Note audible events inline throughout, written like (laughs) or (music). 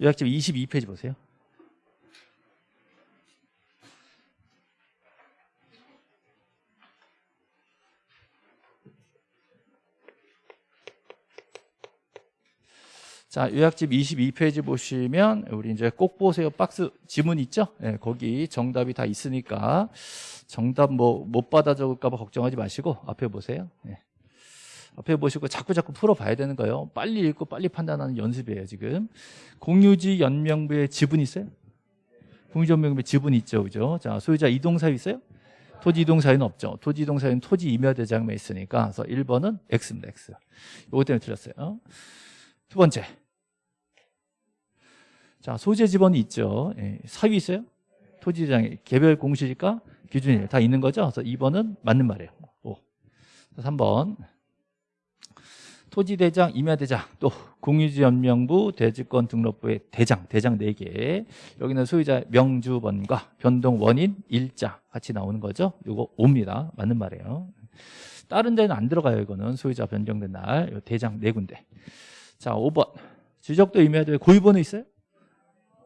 요약집 22페이지 보세요. 자, 요약집 22페이지 보시면 우리 이제 꼭 보세요. 박스 지문 있죠? 예, 거기 정답이 다 있으니까 정답 뭐 못 받아 적을까 봐 걱정하지 마시고 앞에 보세요. 예. 앞에 보시고 자꾸 자꾸 풀어봐야 되는 거예요. 빨리 읽고 빨리 판단하는 연습이에요, 지금. 공유지 연명부에 지분 있어요? 공유지 연명부에 지분 있죠, 그죠? 자, 소유자 이동사유 있어요? 토지 이동사유는 없죠. 토지 이동사유는 토지 임야대장만 있으니까. 그래서 1번은 X입니다, X. 요거 때문에 틀렸어요. 두 번째. 자, 소재 지번이 있죠. 예, 사유 있어요? 토지장에 개별 공시지가 기준이 다 있는 거죠. 그래서 2번은 맞는 말이에요. 5. 3번. 토지대장, 임야대장, 또 공유지연명부, 대지권 등록부의 대장, 대장 4개. 여기는 소유자 명주번과 변동 원인, 일자 같이 나오는 거죠. 이거 5입니다. 맞는 말이에요. 다른 데는 안 들어가요. 이거는 소유자 변경된 날. 대장 4군데. 자, 5번. 지적도 임야도에 고유번호 있어요?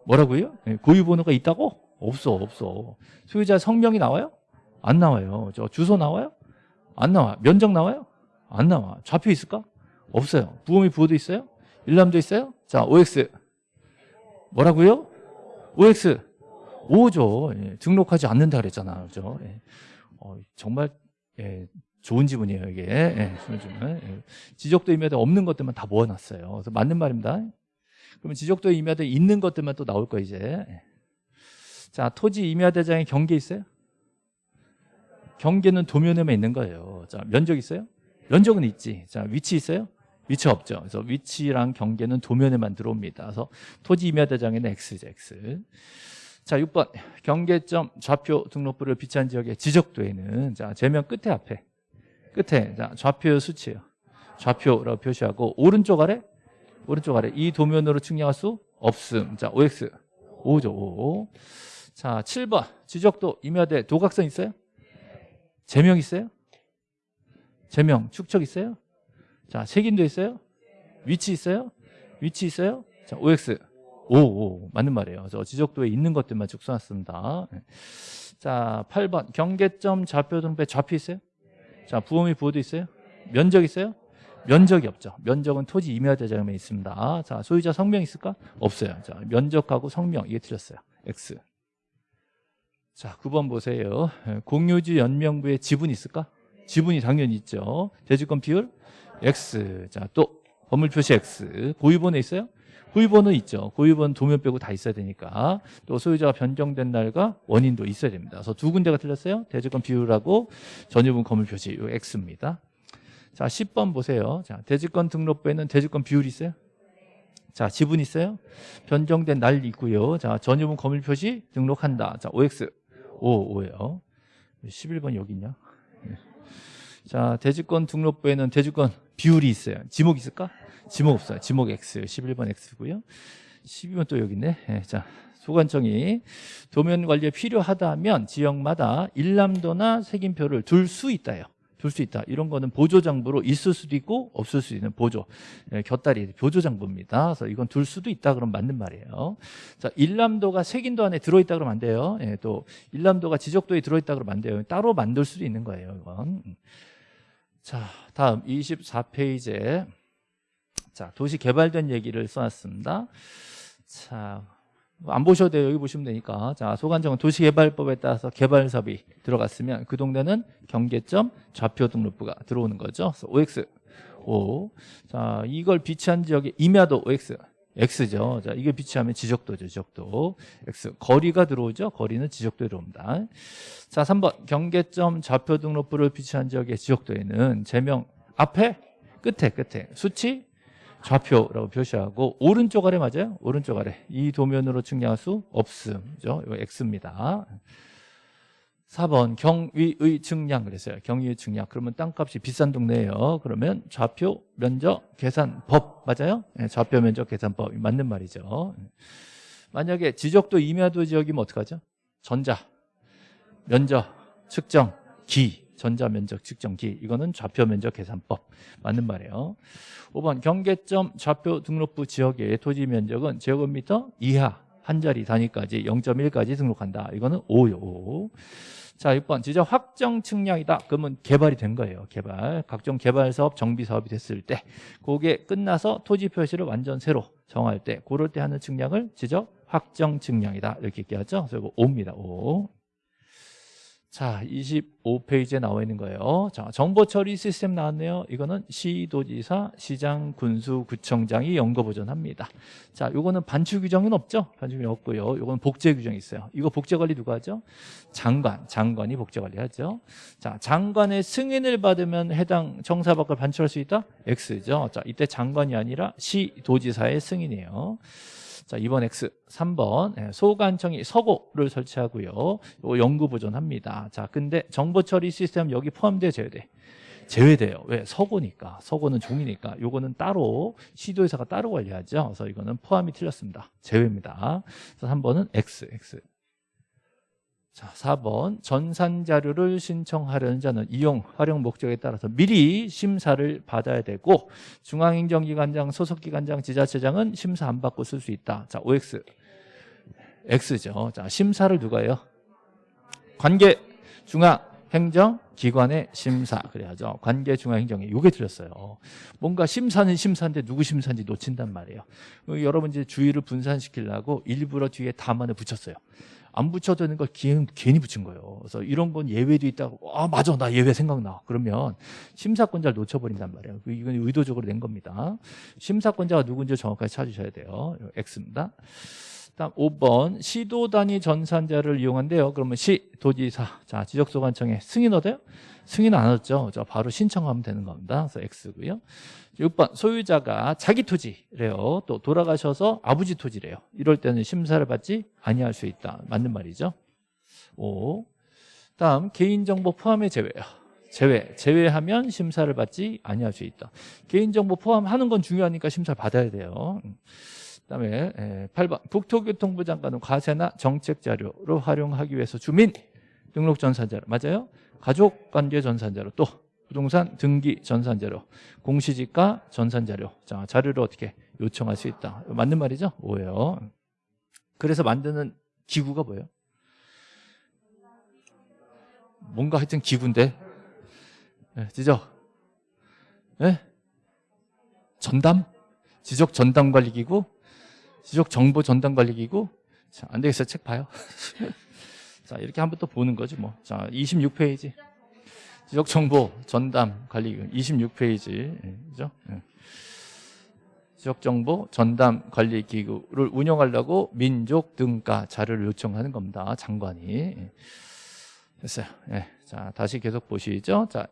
뭐라고요? 네, 고유번호가 있다고? 없어, 없어. 소유자 성명이 나와요? 안 나와요. 저 주소 나와요? 안 나와. 면적 나와요? 안 나와. 좌표 있을까? 없어요. 부호미 부호도 있어요? 일람도 있어요? 자, OX. 뭐라고요? OX. 5죠. 예, 등록하지 않는다 그랬잖아. 그죠? 예. 어, 정말, 예, 좋은 지문이에요, 이게. 예, 좋은 지문. 예. 지적도 임야도 없는 것들만 다 모아놨어요. 그래서 맞는 말입니다. 그러면 지적도 임야대 있는 것들만 또 나올 거 이제. 자, 토지 임야대장에 경계 있어요? 경계는 도면에만 있는 거예요. 자, 면적 있어요? 면적은 있지. 자, 위치 있어요? 위치 없죠. 그래서 위치랑 경계는 도면에만 들어옵니다. 그래서 토지 임야 대장에는 X죠, X. 자, 6번. 경계점 좌표 등록부를 비치한 지역의 지적도에는 자, 제면 끝에 앞에 끝에 자, 좌표 수치예요. 좌표라고 표시하고 오른쪽 아래 오른쪽 아래 이 도면으로 측량할 수 없음. 자, OX 5죠. 5. 자, 7번. 지적도 임야대 도각선 있어요? 제명 있어요? 제명 축척 있어요? 자, 색인도 있어요? 위치 있어요? 위치 있어요? 자, OX 5, 5 맞는 말이에요. 그래서 지적도에 있는 것들만 쭉 써놨습니다. 자, 8번 경계점 좌표 등배 좌표 있어요? 자, 부호미 부호도 있어요? 면적 있어요? 면적이 없죠. 면적은 토지 임야 대장에 있습니다. 자, 소유자 성명 있을까? 없어요. 자, 면적하고 성명 이게 틀렸어요. X. 자, 9번 보세요. 공유지 연명부에 지분 있을까? 지분이 당연히 있죠. 대지권 비율 X. 자, 또 건물 표시 X. 고유번호 있어요? 고유번호 있죠. 고유번호 도면 빼고 다 있어야 되니까. 또 소유자가 변경된 날과 원인도 있어야 됩니다. 그래서 두 군데가 틀렸어요. 대지권 비율하고 전유분 건물 표시 이 X입니다. 자, 10번 보세요. 자, 대지권 등록부에는 대지권 비율이 있어요? 자, 지분 있어요? 변경된 날 있고요. 자, 전유분 건물 표시 등록한다. 자, OX 5, 5예요. 11번 여기 있냐? 네. 자, 대지권 등록부에는 대지권 비율이 있어요. 지목 있을까? 지목 없어요. 지목 X, 11번 X고요. 12번 또 여기 있네. 네, 자, 소관청이 도면 관리에 필요하다면 지역마다 일람도나 색인표를 둘 수 있다요. 둘 수 있다. 이런 거는 보조 장부로 있을 수도 있고 없을 수도 있는 보조. 예, 곁다리 보조 장부입니다. 그래서 이건 둘 수도 있다 그러면 맞는 말이에요. 자, 일람도가 색인도 안에 들어 있다 그러면 안 돼요. 예, 또 일람도가 지적도에 들어 있다 그러면 안 돼요. 따로 만들 수도 있는 거예요, 이건. 자, 다음 24페이지에 자, 도시 개발된 얘기를 써놨습니다. 자, 안 보셔도 돼요. 여기 보시면 되니까. 자, 소관청은 도시개발법에 따라서 개발사업이 들어갔으면 그 동네는 경계점 좌표 등록부가 들어오는 거죠. 그래서 OX 5. 자, 이걸 비치한 지역의 임야도 OX X죠. 자, 이게 비치하면 지적도죠, 지적도. X. 거리가 들어오죠. 거리는 지적도에 들어옵니다. 자, 3번. 경계점 좌표 등록부를 비치한 지역의 지적도에는 제명 앞에 끝에 끝에 수치 좌표라고 표시하고 오른쪽 아래 맞아요? 오른쪽 아래 이 도면으로 측량할 수 없음죠. 이거 X입니다. 4번 경위의 측량 그랬어요. 경위의 측량. 그러면 땅값이 비싼 동네예요. 그러면 좌표 면적 계산법 맞아요? 네, 좌표 면적 계산법이 맞는 말이죠. 만약에 지적도 임야도 지역이면 어떡하죠? 전자, 면적, 측정, 기 전자 면적 측정 기 이거는 좌표 면적 계산법 맞는 말이에요 5번 경계점 좌표 등록부 지역의 토지 면적은 제곱미터 이하 한 자리 단위까지 0.1까지 등록한다 이거는 5요 5. 자 6번. 지적 확정 측량이다. 그러면 개발이 된 거예요. 개발. 각종 개발 사업 정비 사업이 됐을 때 그게 끝나서 토지 표시를 완전 새로 정할 때 그럴 때 하는 측량을 지적 확정 측량이다. 이렇게 얘기하죠. 그래서 이거 5입니다. 5 자, 25페이지에 나와 있는 거예요. 자, 정보 처리 시스템 나왔네요. 이거는 시도지사, 시장, 군수, 구청장이 연거 보존합니다. 자, 요거는 반출 규정은 없죠? 반출 규정 없고요. 요거는 복제 규정이 있어요. 이거 복제 관리 누가 하죠? 장관, 장관이 복제 관리하죠. 자, 장관의 승인을 받으면 해당 청사 밖을 반출할 수 있다? X죠. 자, 이때 장관이 아니라 시도지사의 승인이에요. 자, 2번 X, 3번 예, 소관청이 서고를 설치하고요. 연구 보존합니다. 자, 근데 정보 처리 시스템 여기 포함돼 제외돼. 제외돼요. 왜? 서고니까. 서고는 종이니까. 요거는 따로 시도회사가 따로 관리하죠. 그래서 이거는 포함이 틀렸습니다. 제외입니다. 그래서 3번은 X, X. 자, 4번 전산 자료를 신청하려는 자는 이용 활용 목적에 따라서 미리 심사를 받아야 되고 중앙행정기관장, 소속기관장, 지자체장은 심사 안 받고 쓸 수 있다. 자, OX. X죠. 자, 심사를 누가 해요? 관계 중앙 행정 기관의 심사 그래야죠. 관계 중앙 행정이 요게 틀렸어요. 뭔가 심사는 심사인데 누구 심사인지 놓친단 말이에요. 여러분 이제 주의를 분산시키려고 일부러 뒤에 다만을 붙였어요. 안 붙여도 되는 걸 괜히, 괜히 붙인 거예요. 그래서 이런 건 예외도 있다고 아 맞아 나 예외 생각나. 그러면 심사권자를 놓쳐버린단 말이에요. 이건 의도적으로 낸 겁니다. 심사권자가 누군지 정확하게 찾으셔야 돼요. X입니다. 다음 5번 시도 단위 전산자를 이용한대요. 그러면 시 도지사 자 지적소관청에 승인 얻어요? 승인 안 얻죠. 자 바로 신청하면 되는 겁니다. 그래서 X고요. 6번 소유자가 자기 토지래요. 또 돌아가셔서 아버지 토지래요. 이럴 때는 심사를 받지 아니할 수 있다. 맞는 말이죠. 5. 다음 개인정보 포함의 제외요. 제외. 제외하면 심사를 받지 아니할 수 있다. 개인정보 포함하는 건 중요하니까 심사를 받아야 돼요. 그다음에 8번 국토교통부 장관은 과세나 정책 자료로 활용하기 위해서 주민 등록 전산자료 맞아요? 가족관계 전산자료 또 부동산 등기 전산자료 공시지가 전산자료 자 자료를 어떻게 요청할 수 있다 맞는 말이죠? 오예요 그래서 만드는 기구가 뭐예요? 뭔가 하여튼 기구인데 네, 지적 네? 전담? 지적 전담 관리 기구? 지적 정보 전담 관리 기구? 자, 안 되겠어요. 책 봐요. (laughs) 자, 이렇게 한번 또 보는 거지 뭐. 자, 26페이지. 지적 정보 전담 관리 기구 26페이지. 그죠? 예. 지적 정보 전담 관리 기구를 운영하려고 민족 등가 자료를 요청하는 겁니다. 장관이. 예. 됐어요. 예. 자, 다시 계속 보시죠. 자,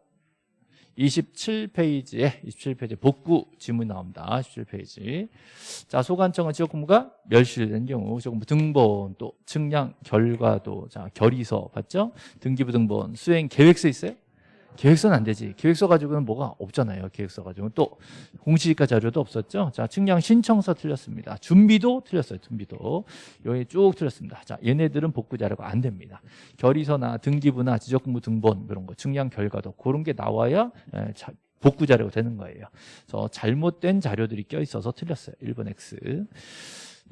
27페이지에 27페이지 복구 지문 나옵니다. 27페이지. 자, 소관청은 지역 공무가 멸실된 경우 지역 공무 등본 또 측량 결과도 자, 결의서 봤죠? 등기부 등본 수행 계획서 있어요? 계획서는 안 되지. 계획서 가지고는 뭐가 없잖아요. 계획서 가지고는 또 공시지가 자료도 없었죠. 자, 측량 신청서 틀렸습니다. 준비도 틀렸어요. 준비도 여기 쭉 틀렸습니다. 자, 얘네들은 복구 자료가 안 됩니다. 결의서나 등기부나 지적공부 등본 이런 거, 측량 결과도 그런 게 나와야 에, 자, 복구 자료가 되는 거예요. 그래서 잘못된 자료들이 껴 있어서 틀렸어요. 1번 X.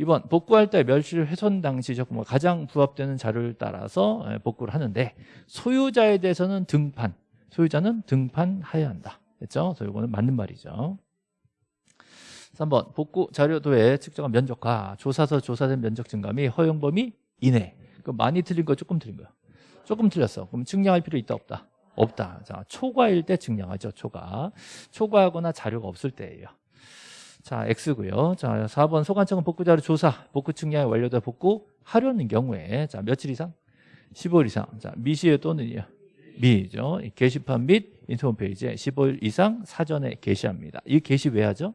2번 복구할 때 멸실 훼손 당시 적금 가장 부합되는 자료를 따라서 복구를 하는데 소유자에 대해서는 등판 소유자는 등판하여야 한다. 됐죠? 그래서 이거는 맞는 말이죠. 3번 복구 자료도에 측정한 면적과 조사서 조사된 면적 및 허용 범위 이내. 그 많이 틀린 거 조금 틀린 거야. 조금 틀렸어. 그럼 측량할 필요 있다 없다? 없다. 자, 초과일 때 측량하죠. 초과. 초과하거나 자료가 없을 때예요. 자, X고요. 자, 4번 소관청은 복구 자료 조사, 복구 측량이 완료돼 복구 하려는 경우에 자, 며칠 이상? 15일 이상. 자, 미시에 또는요. 미죠. 게시판 및 인터넷 페이지에 15일 이상 사전에 게시합니다. 이 게시 왜 하죠?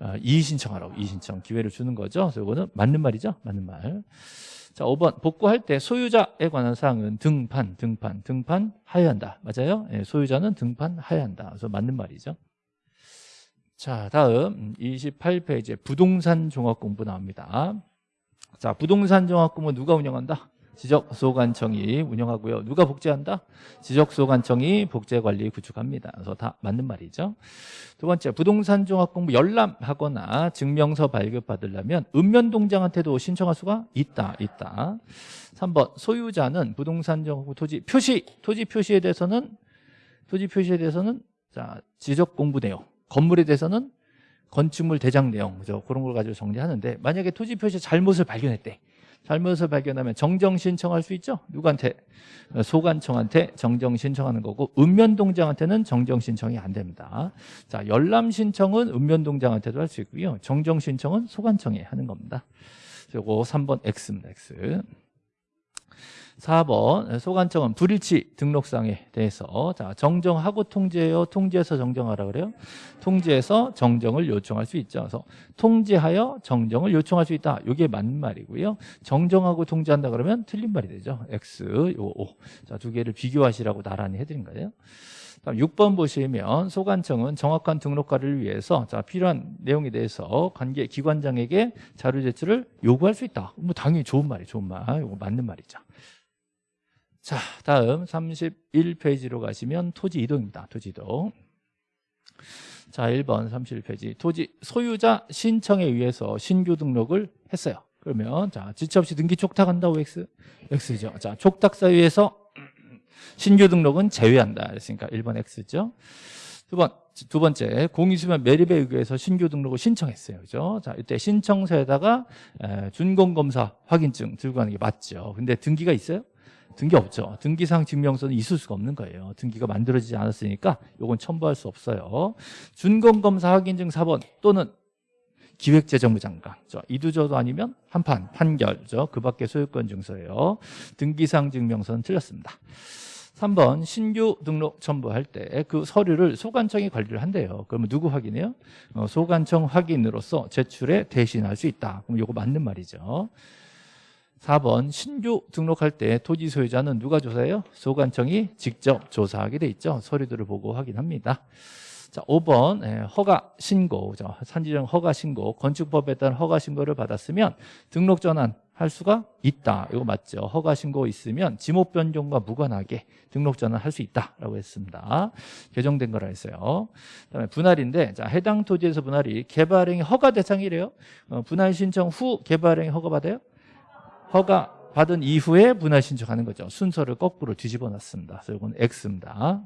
어, 이의 신청하라고 이의 신청 기회를 주는 거죠. 그래서 이거는 맞는 말이죠. 맞는 말. 자, 5번 복구할 때 소유자에 관한 사항은 등판, 등판, 등판하여야 한다. 맞아요? 네, 소유자는 등판하여야 한다. 그래서 맞는 말이죠. 자, 다음 28페이지에 부동산 종합 공부 나옵니다. 자, 부동산 종합 공부 누가 운영한다? 지적소관청이 운영하고요. 누가 복제한다? 지적소관청이 복제관리 구축합니다. 그래서 다 맞는 말이죠. 두 번째, 부동산 종합공부 열람하거나 증명서 발급받으려면 읍면동장한테도 신청할 수가 있다. 있다. 3번, 소유자는 부동산 종합공부 토지 표시, 토지 표시에 대해서는 토지 표시에 대해서는 자 지적공부 내용, 건물에 대해서는 건축물 대장 내용 그죠? 그런 걸 가지고 정리하는데 만약에 토지 표시 잘못을 발견했대 잘못을 발견하면 정정 신청할 수 있죠? 누구한테? 소관청한테 정정 신청하는 거고 읍면동장한테는 정정 신청이 안 됩니다. 자 열람 신청은 읍면동장한테도 할 수 있고요. 정정 신청은 소관청에 하는 겁니다. 그리고 3번 X입니다 X 4번 소관청은 불일치 등록상에 대해서. 자 정정하고 통지해요. 통지해서 정정하라 그래요. 통지해서 정정을 요청할 수 있죠. 그래서 통지하여 정정을 요청할 수 있다. 이게 맞는 말이고요. 정정하고 통지한다 그러면 틀린 말이 되죠. X 요 O. 자두 개를 비교하시라고 나란히 해드린 거예요. 다음 6번 보시면 소관청은 정확한 등록과를 위해서 자 필요한 내용에 대해서 관계 기관장에게 자료 제출을 요구할 수 있다. 뭐 당연히 좋은 말이 좋은 말. 이거 맞는 말이죠. 자, 다음 31페이지로 가시면 토지 이동입니다. 토지 이동. 자, 1번 31페이지. 토지 소유자 신청에 의해서 신규 등록을 했어요. 그러면 자, 지체 없이 등기 촉탁한다고 X? X죠. 자, 촉탁 사유에서 신규 등록은 제외한다. 그랬으니까 1번 X죠. 두 번, 두 번째, 공유수면 매립에 의해서 신규 등록을 신청했어요. 그죠? 자, 이때 신청서에다가 준공검사 확인증 들고 가는 게 맞죠. 근데 등기가 있어요? 등기 없죠. 등기상 증명서는 있을 수가 없는 거예요. 등기가 만들어지지 않았으니까 이건 첨부할 수 없어요. 준공검사 확인증 4번 또는 기획재정부 장관 이두저도 아니면 한판 판결 그 밖에 소유권 증서예요. 등기상 증명서는 틀렸습니다. 3번 신규 등록 첨부할 때 그 서류를 소관청이 관리를 한대요. 그러면 누구 확인해요? 어, 소관청 확인으로서 제출에 대신할 수 있다. 그럼 이거 맞는 말이죠. 4번 신규 등록할 때 토지 소유자는 누가 조사해요? 소관청이 직접 조사하게 돼 있죠. 서류들을 보고 확인합니다. 자, 5번 예, 허가 신고, 산지정 허가 신고, 건축법에 따른 허가 신고를 받았으면 등록 전환 할 수가 있다. 이거 맞죠? 허가 신고 있으면 지목 변경과 무관하게 등록 전환 할 수 있다라고 했습니다. 개정된 거라 했어요. 그다음에 분할인데 자, 해당 토지에서 분할이 개발행위 허가 대상이래요. 어, 분할 신청 후 개발행위 허가 받아요? 허가 받은 이후에 분할 신청하는 거죠. 순서를 거꾸로 뒤집어 놨습니다. 그래서 이건 X입니다.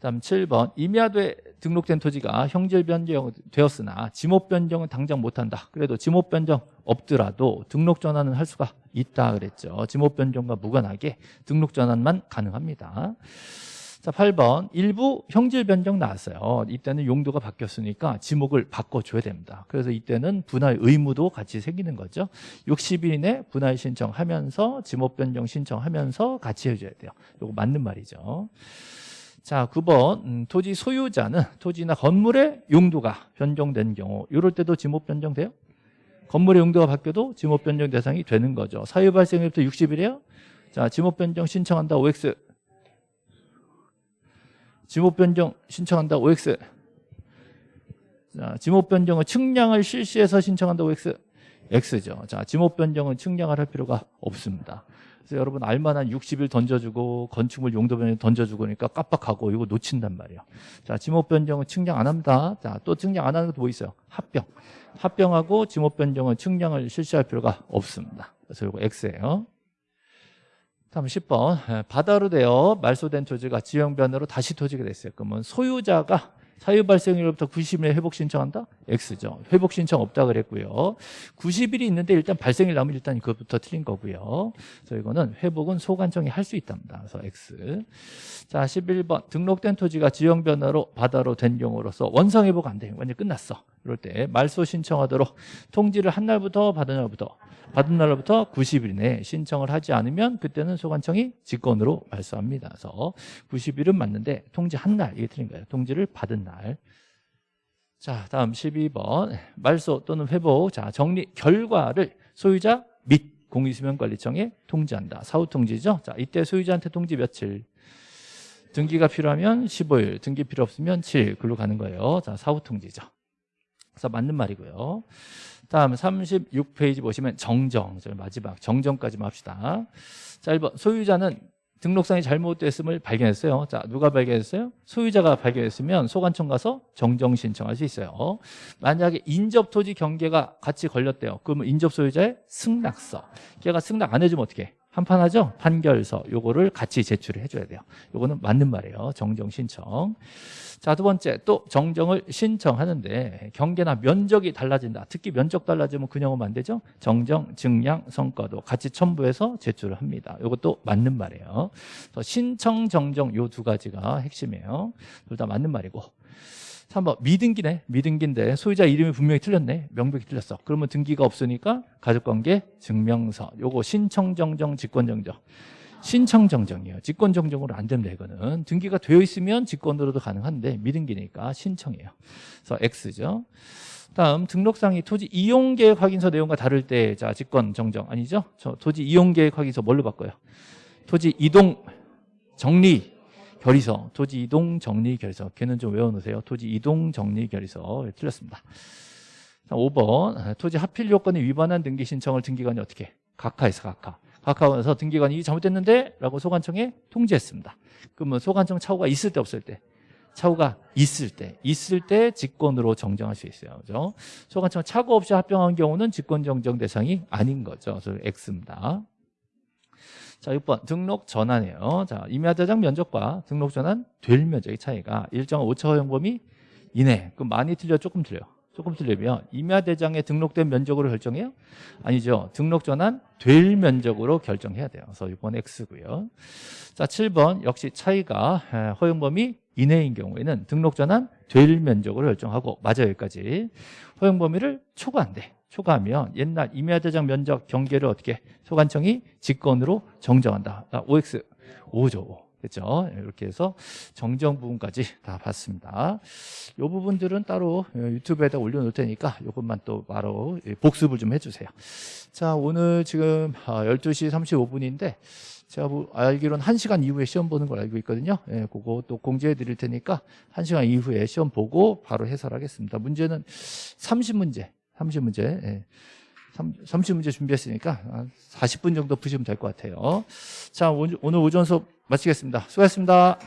다음 7번 임야도에 등록된 토지가 형질 변경되었으나 지목 변경은 당장 못한다. 그래도 지목 변경 없더라도 등록 전환은 할 수가 있다 그랬죠. 지목 변경과 무관하게 등록 전환만 가능합니다. 자, 8번 일부 형질 변경 나왔어요. 이때는 용도가 바뀌었으니까 지목을 바꿔줘야 됩니다. 그래서 이때는 분할 의무도 같이 생기는 거죠. 60일 이내 분할 신청하면서 지목 변경 신청하면서 같이 해줘야 돼요. 이거 맞는 말이죠. 자, 9번 음, 토지 소유자는 토지나 건물의 용도가 변경된 경우 이럴 때도 지목 변경돼요? 건물의 용도가 바뀌어도 지목 변경 대상이 되는 거죠. 사유 발생일부터 60일이에요. 자, 지목 변경 신청한다 OX 지목 변경 신청한다 OX 자, 지목 변경은 측량을 실시해서 신청한다 OX X죠. 자, 지목 변경은 측량을 할 필요가 없습니다. 그래서 여러분 알만한 60일 던져주고 건축물 용도 변경 던져주고 그러니까 깜빡하고 이거 놓친단 말이에요. 자, 지목 변경은 측량 안 합니다. 자, 또 측량 안 하는 것도 뭐 있어요? 합병. 합병하고 지목 변경은 측량을 실시할 필요가 없습니다. 그래서 이거 X예요. 다음 10번 바다로 되어 말소된 토지가 지형변으로 다시 토지가 됐어요. 그러면 소유자가 사유 발생일로부터 90일 회복 신청한다? X죠. 회복 신청 없다 그랬고요. 90일이 있는데 일단 발생일 나면 일단 그것부터 틀린 거고요. 그래서 이거는 회복은 소관청이 할 수 있답니다. 그래서 X. 자, 11번 등록된 토지가 지형 변화로 바다로 된 경우로서 원상 회복 안 돼. 완전 끝났어. 이럴 때 말소 신청하도록 통지를 한 날부터 받은 날부터 받은 날부터 90일 내에 신청을 하지 않으면 그때는 소관청이 직권으로 말소합니다. 그래서 90일은 맞는데 통지 한 날 이게 틀린 거예요. 통지를 받은 날. 자, 다음 12번 말소 또는 회복 자 정리 결과를 소유자 및 공유수면관리청에 통지한다. 사후 통지죠. 자, 이때 소유자한테 통지 며칠? 등기가 필요하면 15일, 등기 필요 없으면 7일 글로 가는 거예요. 자, 사후 통지죠. 그래서 맞는 말이고요. 다음 36페이지 보시면 정정. 저 마지막 정정까지만 합시다. 자, 1번. 소유자는 등록상이 잘못됐음을 발견했어요. 자, 누가 발견했어요? 소유자가 발견했으면 소관청 가서 정정 신청할 수 있어요. 만약에 인접 토지 경계가 같이 걸렸대요. 그러면 인접 소유자의 승낙서. 걔가 승낙 안 해주면 어떻게? 해? 한판하죠? 판결서. 요거를 같이 제출을 해줘야 돼요. 요거는 맞는 말이에요. 정정 신청. 자, 두 번째. 또 정정을 신청하는데 경계나 면적이 달라진다. 특히 면적 달라지면 그냥 오면 안 되죠? 정정, 증량, 성과도 같이 첨부해서 제출을 합니다. 요것도 맞는 말이에요. 신청, 정정 요 두 가지가 핵심이에요. 둘 다 맞는 말이고. 3번 미등기네 미등기인데 소유자 이름이 분명히 틀렸네 명백히 틀렸어. 그러면 등기가 없으니까 가족관계 증명서. 요거 신청정정 직권정정. 신청정정이에요. 직권정정으로 안 됩니다 이거는. 등기가 되어 있으면 직권으로도 가능한데 미등기니까 신청이에요. 그래서 X죠. 다음 등록상이 토지 이용계획 확인서 내용과 다를 때 자 직권정정 아니죠? 저 토지 이용계획 확인서 뭘로 바꿔요? 토지 이동 정리 결의서, 토지 이동 정리 결의서. 걔는 좀 외워놓으세요. 토지 이동 정리 결의서. 예, 틀렸습니다. 자, 5번. 토지 하필 요건에 위반한 등기 신청을 등기관이 어떻게? 해? 각하에서 각하. 각하에서 등기관이 잘못됐는데? 라고 소관청에 통지했습니다. 그러면 소관청 차후가 있을 때 없을 때? 차후가 있을 때, 있을 때 직권으로 정정할 수 있어요. 그죠? 소관청 차고 없이 합병한 경우는 직권 정정 대상이 아닌 거죠. 그래서 X입니다. 자, 6번 등록 전환이에요. 자, 임야대장 면적과 등록 전환 될 면적의 차이가 일정한 오차 허용 범위 이내. 그럼 많이 틀려 조금 틀려. 조금 틀리면 임야대장에 등록된 면적으로 결정해요? 아니죠. 등록 전환 될 면적으로 결정해야 돼요. 그래서 6번 X고요. 자, 7번 역시 차이가 허용 범위 이내인 경우에는 등록 전환 될 면적으로 결정하고 맞아요 여기까지 허용 범위를 초과한대 초과하면 옛날 임야대장 면적 경계를 어떻게 소관청이 직권으로 정정한다. 아, OX 5죠. 그렇죠? 이렇게 해서 정정 부분까지 다 봤습니다. 이 부분들은 따로 유튜브에다 올려놓을 테니까 이것만 또 바로 복습을 좀 해주세요. 자, 오늘 지금 12시 35분인데 제가 뭐 알기로는 1시간 이후에 시험 보는 걸 알고 있거든요. 예, 그거 또 공지해 드릴 테니까 1시간 이후에 시험 보고 바로 해설하겠습니다. 문제는 30문제 30문제. 예. 30문제 준비했으니까 40분 정도 푸시면 될 것 같아요. 자, 오늘 오전 수업 마치겠습니다. 수고하셨습니다.